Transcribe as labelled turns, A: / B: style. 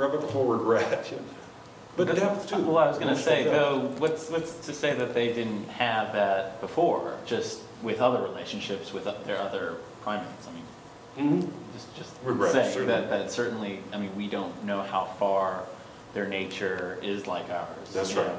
A: irrevocable regret. But depth too.
B: Well, I was gonna say,
A: depth.
B: though, what's, what's to say that they didn't have that before, just with other relationships with their other primates? I mean,
A: mm Mhm.
B: just, just
A: Regret,
B: saying
A: certainly.
B: that, that certainly, I mean, we don't know how far their nature is like ours.
A: That's
B: right. know.